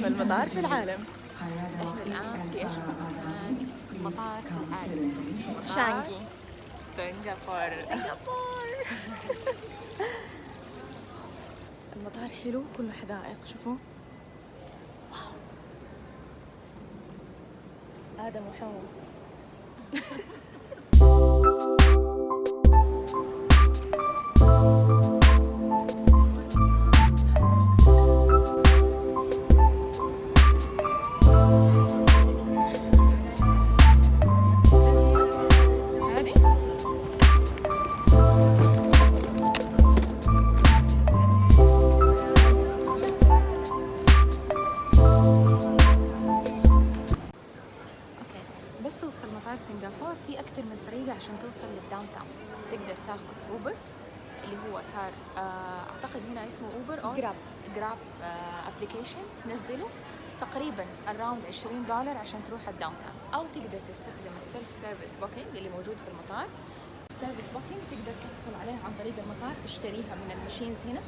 أجمل مطار في العالم. إحنا الان في اجمل مكان مطار في العالم شانغي. سنغافورة. سنغافور المطار حلو كله حدائق شوفوا. واو. آدم وحواء 20 دولار عشان تروح ال downtown. أو تقدر تستخدم ال self service booking اللي موجود في المطار. service booking تقدر تحصل عليها عن طريق المطار تشتريها من ال machines هنا.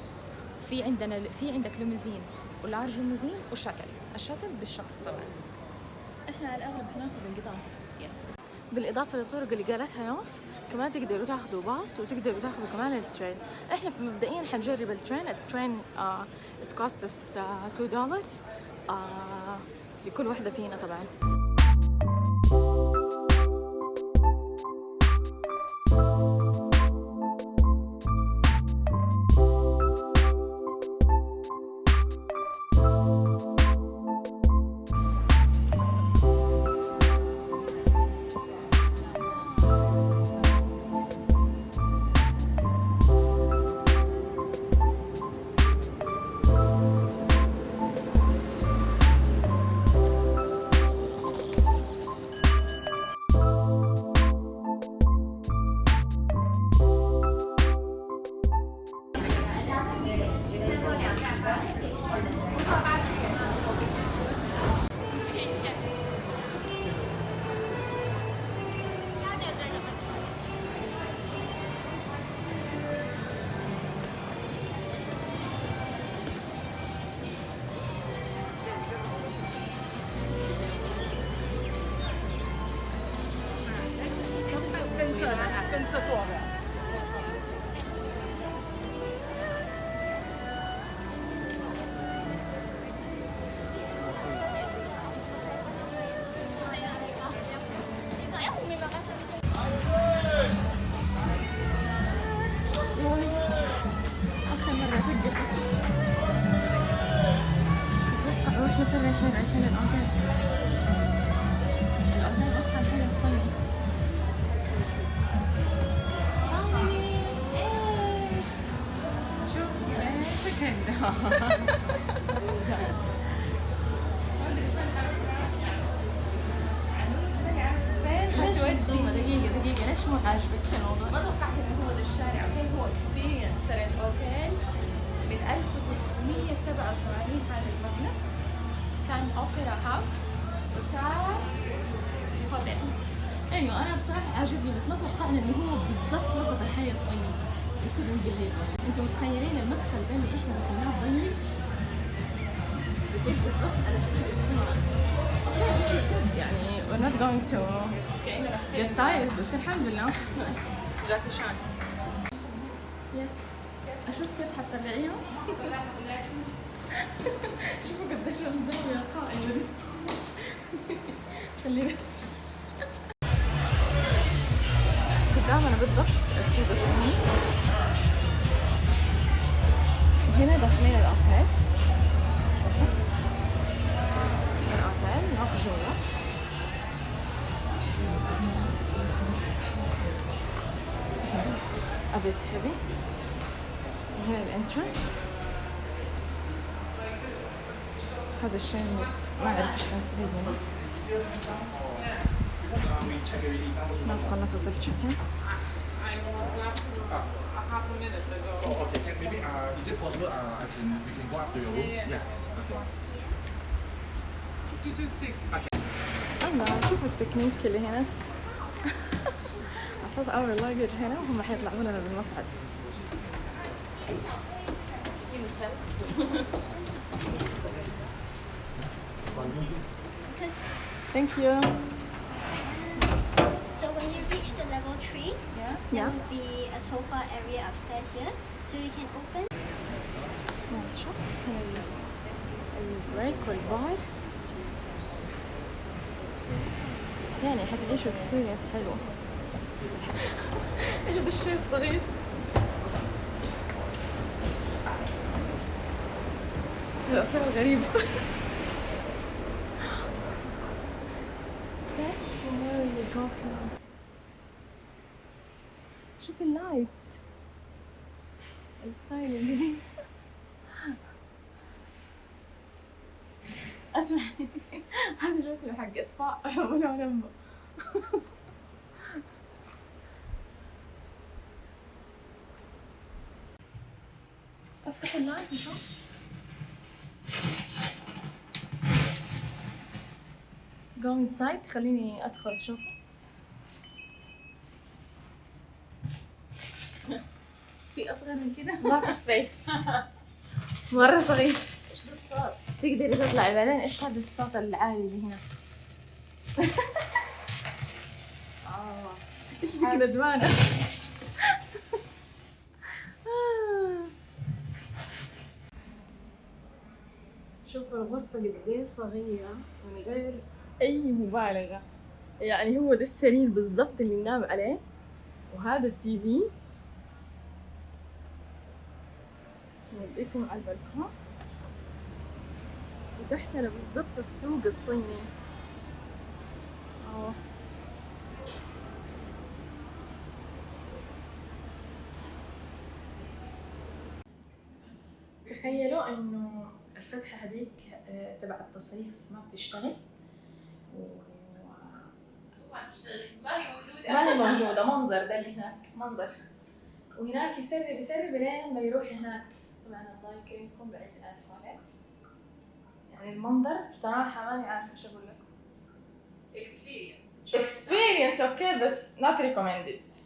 في عندنا في عندك limousine و large limousine و shuttle. ال shuttle بالشخص طبعا. إحنا على الأغلب حناخذ القطار yes بالإضافة للطرق اللي قالتها نوف كمان تقدروا تاخذوا باص وتقدروا تاخذوا كمان ال train. إحنا مبدئيا حنجرب ال train. ال train us آه 2 دولار لكل واحدة فينا طبعا. 跟着做。دقيقة دقيقة ليش مو عاجبك الموضوع؟ ما توقعت انه هو ده الشارع هو experience ترى الاوتيل من 1387 هذا المبنى كان opera house وصار هوتيل أيوه أنا بصراحة عاجبني بس ما توقعنا إنه هو بالضبط وسط الحي الصيني يكون بالليل أنتوا متخيلين المدخل ده اللي إحنا دخلناه يكون بالضبط على السوق good. يعني we're not going to get tired بس الحمد لله. جاكي شان يس أشوف كيف حتطلعيها شوفوا قديش الزاوية قائمه دي. خلينا الانترنس هذا الشيء ما أعرف إيش حنستفيد منه ما خلصت التشيكن Oh, is it possible we can go up to your room? Yeah. الله شوفوا التكنيك اللي هنا أحط اول لاجج هنا وهم حيطلعوا لنا بالمصعد Because ثانك يو so when you reach the level three, Yeah. there Yeah. will be a sofa area upstairs here, so you can open. سمول شوبس هنا البريك والبار يعني حتعيشوا اكسبيرينس حلو ايش ده الشيء الصغير لا كان غريب شوف ال lights. ال style اللي أسمع. هذا شكله حق اطفاء ولا لما أفتح ال light نشوف go inside. خليني أدخل أشوفه. في أصغر من كده؟ ما في space مرة صغير. إيش ده الصوت؟ تقدري تطلعي بعدين. إيش هذا الصوت العالي اللي هنا؟ آه. إيش بك ندمانه شوف الغرفة قد إيه صغيرة من غير أي مبالغة. يعني هو ده السرير بالضبط اللي ننام عليه. وهذا التي في. نوديكم على البلكون. وتحتنا بالضبط السوق الصيني. آه تخيلوا إنه الفتحة هذيك آه، تبع التصريف ما بتشتغل؟ و... ما هي موجودة؟ منظر ده اللي هناك منظر. وهناك يسرب يسرب لين ما يروح هناك. طبعا الله يكرمكم بعيد التواليت يعني المنظر بصراحة ماني عارفة إيش أقول لكم experience أوكي بس not recommended.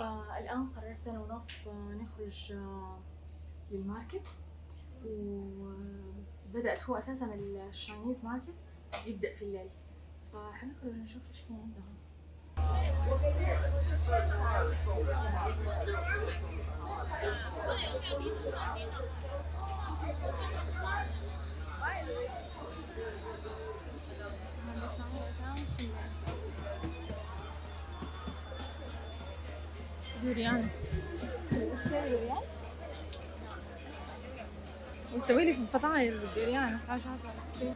آه الآن قررت أنا ونوف آه نخرج آه لل market. وبدأت هو أساسا ال Chinese market يبدأ في الليل. فحنخرج نشوف إيش في عندهم. دوريان ويسوي لي فطاير بالدوريان وحاجات على السرير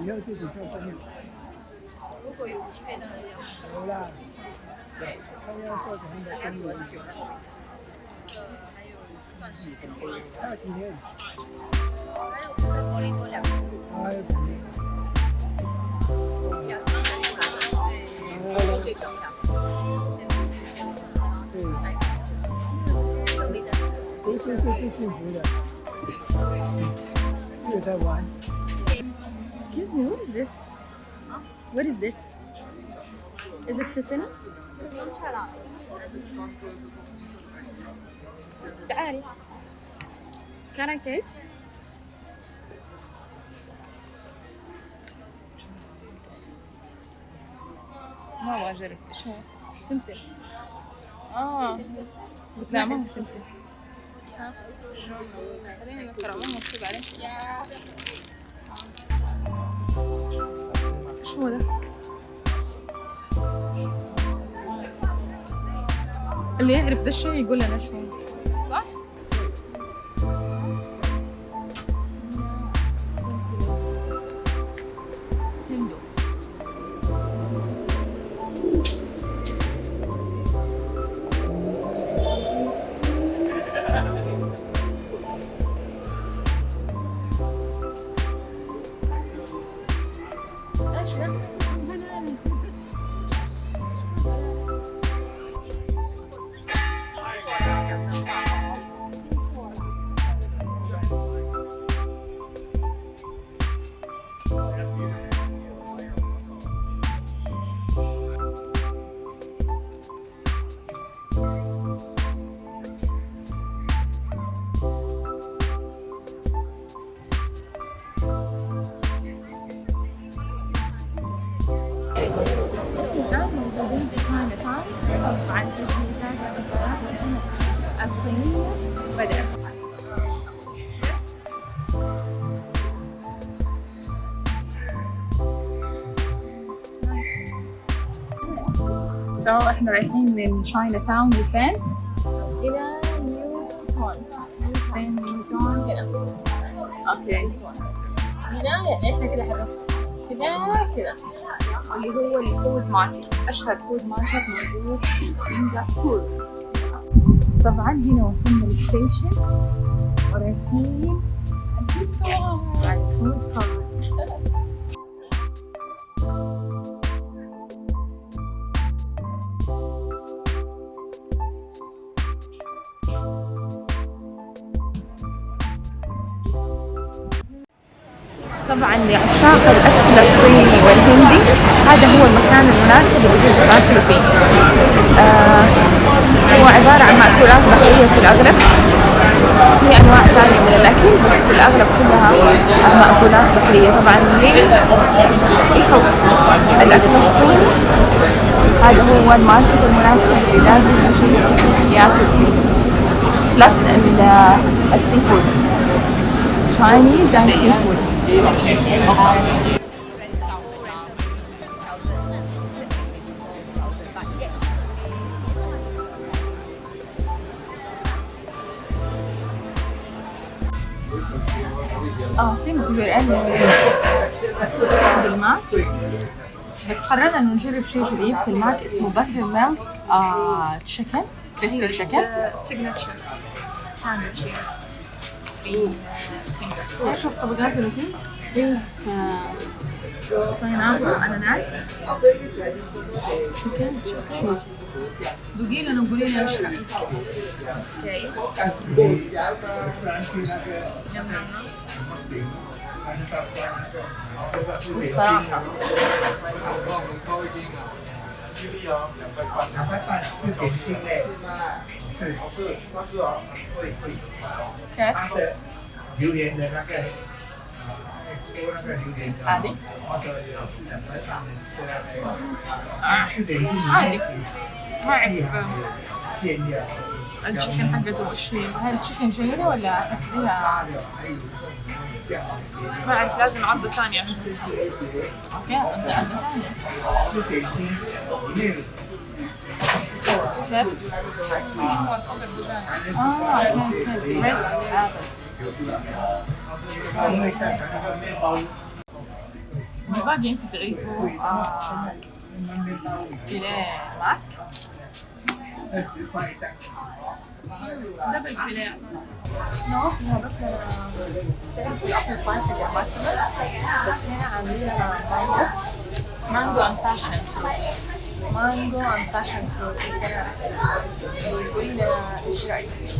以后自己做生意。如果有机会，当然要。有啦，看要做什么样的生意？这个 还有一段时间可以，还有几天？还有在柏林多两天，还有几天？两天的出来，对，最重要。先不去先对，努力的。读书是最幸福的。又在玩， Excuse me, what is this? What is this? Is it sesame? تعالي. Can كيس ما أبغى أجرب. إيش هو؟ سمسم. آه. بس لا ما هو سمسم. ها؟ خلينا هو مكتوب ده؟ اللي يعرف ده الشيء يقول لنا شو هو. إيش ده؟ الصينية بدأت so إحنا رايحين من Chinatown لفين؟ إلى نيوتون فين نيوتون؟ هنا okay هنا يعني إحنا كده حركنا كده كده اللي هو ال food market اشهر food market موجود في سنغافورة طبعا هنا وصلنا للستيشن. ورايحين طبعا لعشاق الأكل الصيني والهندي هذا هو المكان المناسب اللي يجب تاكلوا فيه آه هو عبارة عن مأكولات بحرية في الأغلب. في أنواع ثانية من الأكل بس في الأغلب كلها مأكولات بحرية. طبعا اللي يحب الأكل الصيني هذا هو ال market المناسب اللي لازم يجي ياكل فيه. plus ال seafood Chinese and seafood. آه since we're بالماك بس قررنا إنه نجرب شيء جديد في الماك اسمه buttermilk chicken crispy chicken signature sandwich في سنغافورة إيش الطبقات اللي فيه؟ فيه pineapple اناناس chicken cheese ذوقي لنا وقولي لي إيش رأيك؟ 两 块半四点斤嘞，是是，那是哦，会会，它的榴莲的那个，做那个榴莲的，啊对或者有是两块半的，四点斤里面有馅料， التشيكن حقته ايش هي؟ هاي التشيكن جيدة ولا احس فيها 还有酱， ما اعرف لازم عرضة ثاني عشان أوكي انت عرضة ثاني كيف؟ هو صدر دجاج آه أوكي أوكي بريست والباقي انت تعرفوا فيليه معك؟ mango and passion. Mango and passion fruit is a green rice. Rice.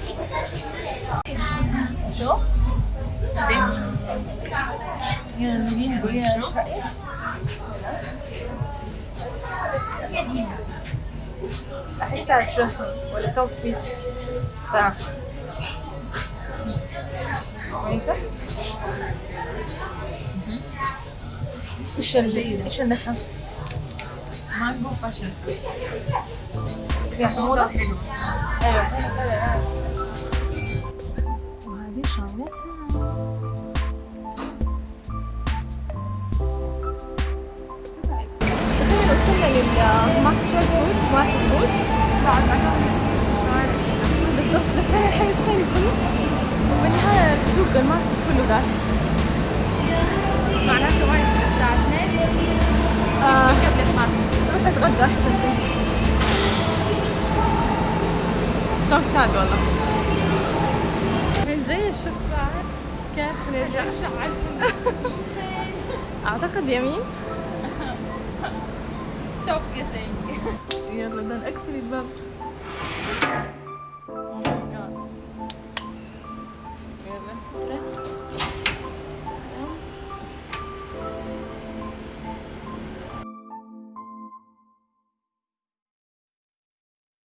احسها تشهي ولا سو سويت صراحة كويسه إيش ال- إيش النكهة؟ مانجو فاشن فيها حموضة؟ أيوه. بالضبط كله وبالنهاية السوق ال market كله معناته الساعة 2 قبل 12 روح اتغدى احسن so sad والله زي الشطار كيف نرجع أعتقد يمين. ستوب جيسينج يلا بدنا اقفل الباب.